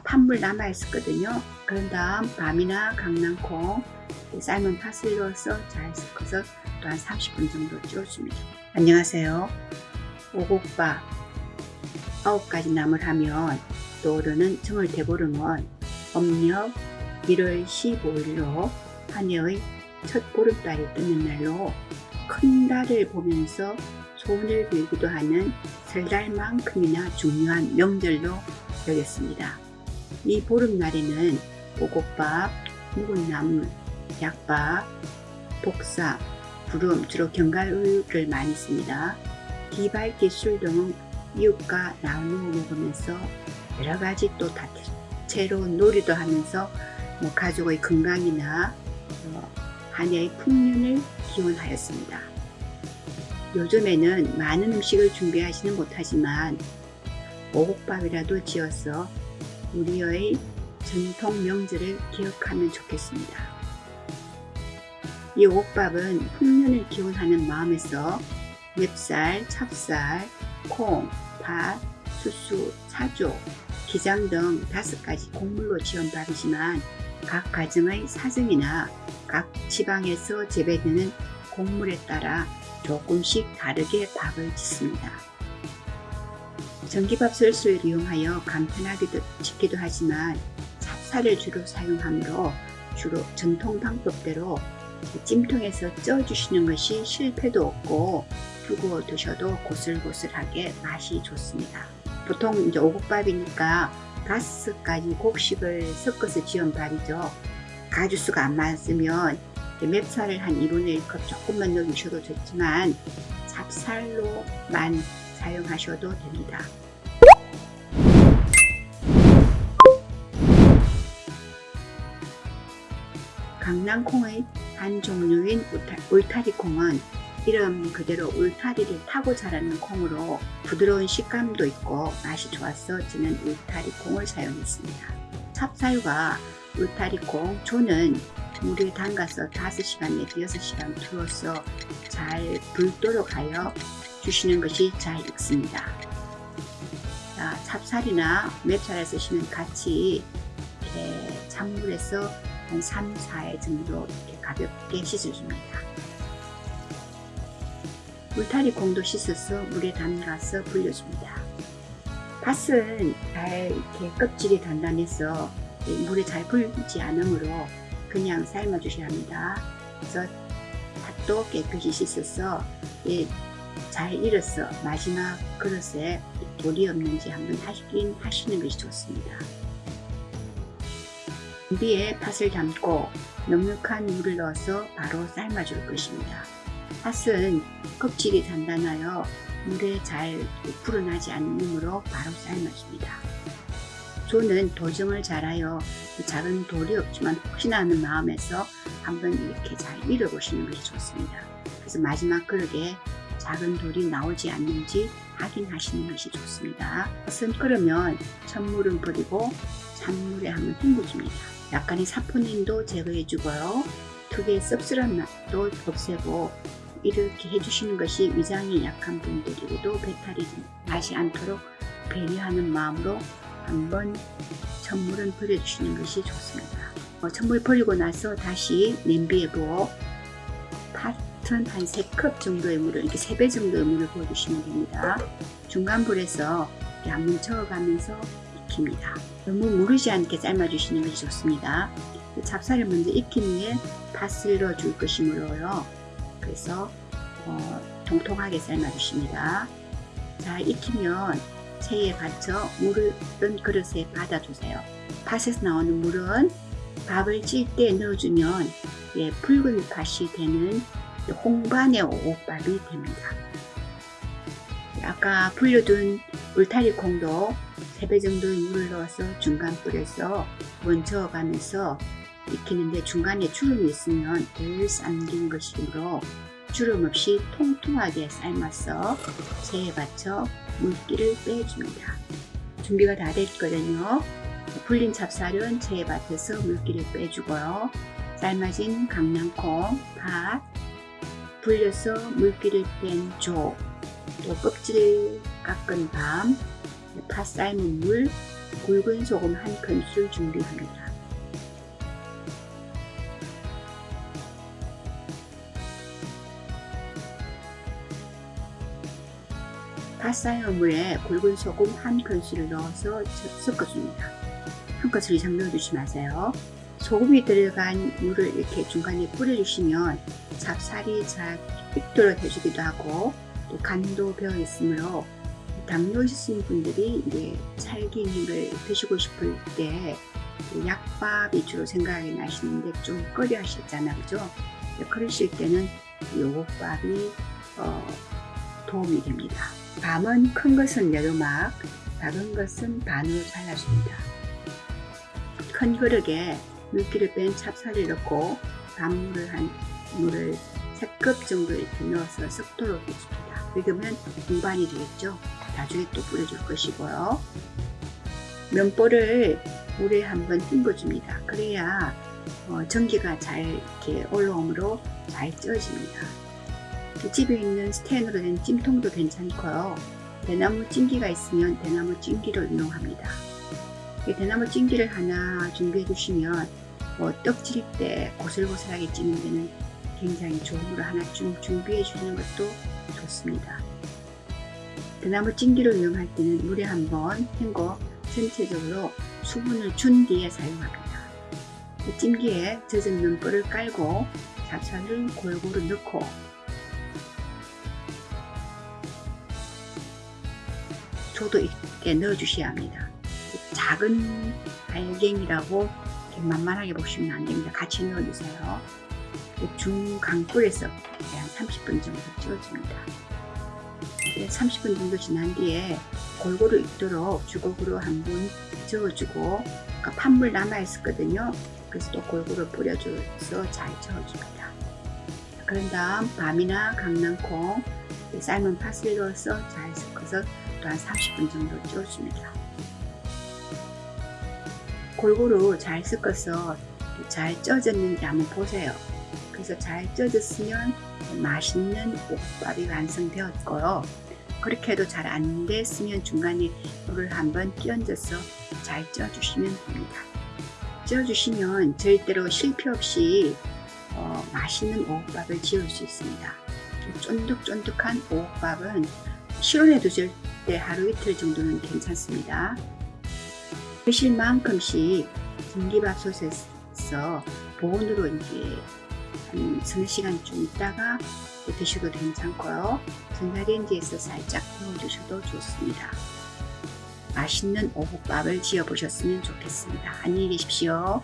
팥물 남아 있었거든요. 그런 다음 밤이나 강낭콩 삶은 팥을 넣어서 잘 섞어서 또 한 30분 정도 쪄줍니다. 안녕하세요. 오곡밥 9가지 나물 하면 떠오르는 정월 대보름은 음력 1월 15일로 한 해의 첫 보름달이 뜨는 날로 큰 달을 보면서 소원을 빌기도 하는 설달만큼이나 중요한 명절로 여겼습니다. 이 보름날에는 오곡밥, 묵은 나물, 약밥, 복사, 부름, 주로 견과류를 많이 씁니다. 기발기 술 등은 이웃과 나누어 먹으면서 여러가지 또 다채로운 놀이도 하면서 뭐 가족의 건강이나 어, 한 해의 풍년을 기원하였습니다. 요즘에는 많은 음식을 준비하지는 못하지만 오곡밥이라도 지어서 우리의 전통 명절을 기억하면 좋겠습니다. 이 오곡밥은 풍년을 기원하는 마음에서 맵쌀, 찹쌀, 콩, 팥, 수수, 사조, 기장 등 다섯 가지 곡물로 지은 밥이지만 각 가정의 사정이나 각 지방에서 재배되는 곡물에 따라 조금씩 다르게 밥을 짓습니다. 전기밥 설수를 이용하여 간편하게 짓기도 하지만 찹쌀을 주로 사용하므로 주로 전통 방법대로 찜통에서 쪄주시는 것이 실패도 없고 두고 두셔도 고슬고슬하게 맛이 좋습니다. 보통 이제 오곡밥이니까 가지 곡식을 섞어서 지은 밥이죠. 가주수가 안 맞으면 맵쌀을 한 2분의 1컵 조금만 넣으셔도 좋지만 찹쌀로만 사용하셔도 됩니다. 강낭콩의 한 종류인 울타리콩은 이름 그대로 울타리를 타고 자라는 콩으로 부드러운 식감도 있고 맛이 좋아서 저는 울타리콩을 사용했습니다. 찹쌀과 울타리콩, 조는 물에 담가서 5시간 내지 6시간 두어서 잘 불도록 하여 주시는 것이 잘 익습니다. 자, 찹쌀이나 맵쌀을 쓰시면 같이 이렇게 찬물에서 한 3, 4회 정도 이렇게 가볍게 씻어줍니다. 울타리 콩도 씻어서 물에 담가서 불려줍니다. 팥은 잘 이렇게 껍질이 단단해서 물에 잘 불지 않으므로 그냥 삶아 주셔야 합니다. 그래서 팥도 깨끗이 씻어서 예, 잘 익어서 마지막 그릇에 돌이 없는지 한번 하시긴 하시는 것이 좋습니다. 냄비에 팥을 담고 넉넉한 물을 넣어서 바로 삶아 줄 것입니다. 팥은 껍질이 단단하여 물에 잘 불어나지 않으므로 바로 삶아줍니다. 조는 도정을 잘하여 작은 돌이 없지만 혹시나 하는 마음에서 한번 이렇게 잘 밀어보시는 것이 좋습니다. 그래서 마지막 그릇에 작은 돌이 나오지 않는지 확인하시는 것이 좋습니다. 팥은 끓으면 찬물은 버리고 찬물에 한번 헹궈줍니다. 약간의 사포닌도 제거해주고요. 특유의 씁쓸한 맛도 없애고 이렇게 해주시는 것이 위장이 약한 분들에게도 배탈이 나지 않도록 배려하는 마음으로 한번 찬물은 버려주시는 것이 좋습니다. 어, 찬물 버리고 나서 다시 냄비에 부어 한 3컵 정도의 물을 이렇게 3배 정도의 물을 부어주시면 됩니다. 중간 불에서 이렇게 저어가면서 익힙니다. 너무 무르지 않게 삶아주시는 것이 좋습니다. 찹쌀을 먼저 익힌 후에 팥을 넣어줄 것이므로요. 그래서 어, 통통하게 삶아주십니다. 자 익히면 체에 받쳐 물을 그릇에 받아주세요. 팥에서 나오는 물은 밥을 찔 때 넣어주면 예, 붉은 팥이 되는 홍반의 오곡밥이 됩니다. 아까 불려둔 울타리 콩도 3배 정도의 물을 넣어서 중간 불에서 먼저 가면서 익히는데 중간에 주름이 있으면 덜 삶긴 것이므로 주름 없이 통통하게 삶아서 체에 받쳐 물기를 빼줍니다. 준비가 다 됐거든요. 불린 찹쌀은 체에 받쳐서 물기를 빼주고요. 삶아진 강낭콩, 팥, 불려서 물기를 뺀 조, 또 껍질 깎은 밤, 팥 삶은 물, 굵은 소금 한 큰술 준비합니다. 갓 삶은 물에 굵은 소금 한 큰술을 넣어서 섞어줍니다. 한 큰술 이상 넣어주지 마세요. 소금이 들어간 물을 이렇게 중간에 뿌려주시면 찹쌀이 잘 익도록 해주기도 하고 또 간도 배어 있으므로 당뇨 있으신 분들이 이제 찰기물을 드시고 싶을 때 약밥 위주로 생각이 나시는데 좀 꺼려 하시잖아요. 그죠? 그러실 때는 요것밥이 어, 도움이 됩니다. 밤은 큰 것은 내도막, 작은 것은 반으로 잘라줍니다. 큰 그릇에 물기를 뺀 찹쌀을 넣고 밥물을 한 물을 3컵 정도 이렇게 넣어서 섞도록 해줍니다. 그러면 공반이 되겠죠. 나중에 또 뿌려줄 것이고요. 면보를 물에 한번 헹궈줍니다. 그래야 어, 전기가 잘 이렇게 올라오므로 잘 쪄집니다. 집에 있는 스텐으로 된 찜통도 괜찮고요. 대나무 찜기가 있으면 대나무 찜기를 이용합니다. 대나무 찜기를 하나 준비해 주시면 뭐 떡질 때 고슬고슬하게 찌는 데는 굉장히 좋은 걸 하나 좀 준비해 주시는 것도 좋습니다. 대나무 찜기를 이용할 때는 물에 한번 헹궈 전체적으로 수분을 준 뒤에 사용합니다. 찜기에 젖은 면보를 깔고 잡쌀을 골고루 넣고 초도 있게 넣어주셔야 합니다. 작은 알갱이라고 만만하게 보시면 안됩니다. 같이 넣어주세요. 중강불에서 한 30분 정도 찌워줍니다. 30분 정도 지난 뒤에 골고루 익도록 주걱으로 한번 저어주고 그러니까 판물 남아있었거든요. 그래서 또 골고루 뿌려줘서 잘 저어줍니다. 그런 다음 밤이나 강낭콩, 삶은 파슬리 넣어서 잘 섞어서 또 한 30분 정도 쪄줍니다. 골고루 잘 섞어서 잘 쪄졌는지 한번 보세요. 그래서 잘 쪄졌으면 맛있는 옥밥이 완성되었고요. 그렇게 해도 잘 안 됐으면 중간에 물을 한번 끼얹어서 잘 쪄주시면 됩니다. 쪄주시면 절대로 실패 없이 어, 맛있는 오곡밥을 지을 수 있습니다. 쫀득쫀득한 오곡밥은 실온에 두실 때 하루 이틀 정도는 괜찮습니다. 드실 만큼씩 전기밥솥에서 보온으로 이제 한 서너 시간쯤 있다가 드셔도 괜찮고요. 전자레인지에서 살짝 데워주셔도 좋습니다. 맛있는 오곡밥을 지어 보셨으면 좋겠습니다. 안녕히 계십시오.